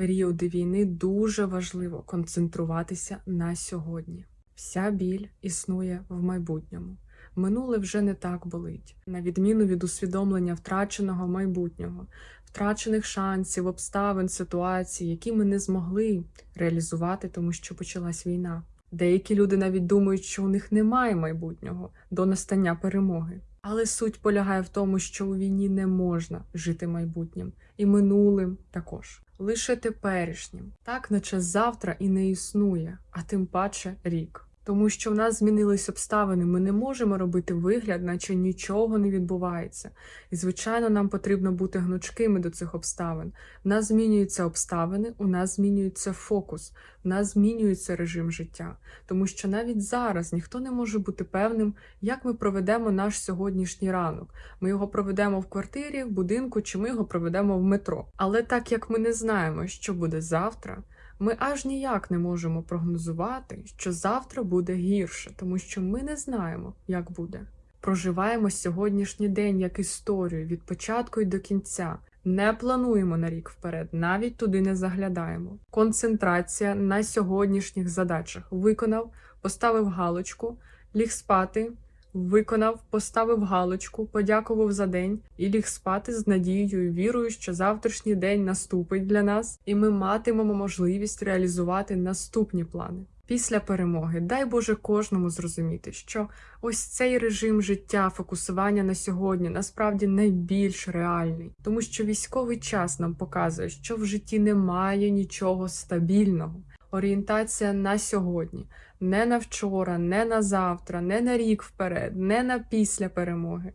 періоди війни дуже важливо концентруватися на сьогодні. Вся біль існує в майбутньому. Минуле вже не так болить, на відміну від усвідомлення втраченого майбутнього, втрачених шансів, обставин, ситуацій, які ми не змогли реалізувати, тому що почалась війна. Деякі люди навіть думають, що у них немає майбутнього до настання перемоги. Але суть полягає в тому, що у війні не можна жити майбутнім і минулим також. Лише теперішнім, так наче завтра і не існує, а тим паче рік. Тому що в нас змінились обставини, ми не можемо робити вигляд, наче нічого не відбувається. І, звичайно, нам потрібно бути гнучкими до цих обставин. В нас змінюються обставини, у нас змінюється фокус, в нас змінюється режим життя. Тому що навіть зараз ніхто не може бути певним, як ми проведемо наш сьогоднішній ранок. Ми його проведемо в квартирі, в будинку, чи ми його проведемо в метро. Але так як ми не знаємо, що буде завтра. Ми аж ніяк не можемо прогнозувати, що завтра буде гірше, тому що ми не знаємо, як буде. Проживаємо сьогоднішній день як історію від початку й до кінця. Не плануємо на рік вперед, навіть туди не заглядаємо. Концентрація на сьогоднішніх задачах виконав, поставив галочку, ліг спати. Виконав, поставив галочку, подякував за день і ліг спати з надією і вірою, що завтрашній день наступить для нас, і ми матимемо можливість реалізувати наступні плани. Після перемоги, дай Боже кожному зрозуміти, що ось цей режим життя, фокусування на сьогодні насправді найбільш реальний, тому що військовий час нам показує, що в житті немає нічого стабільного. Орієнтація на сьогодні, не на вчора, не на завтра, не на рік вперед, не на після перемоги.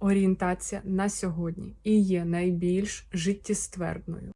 Орієнтація на сьогодні і є найбільш життєствердною.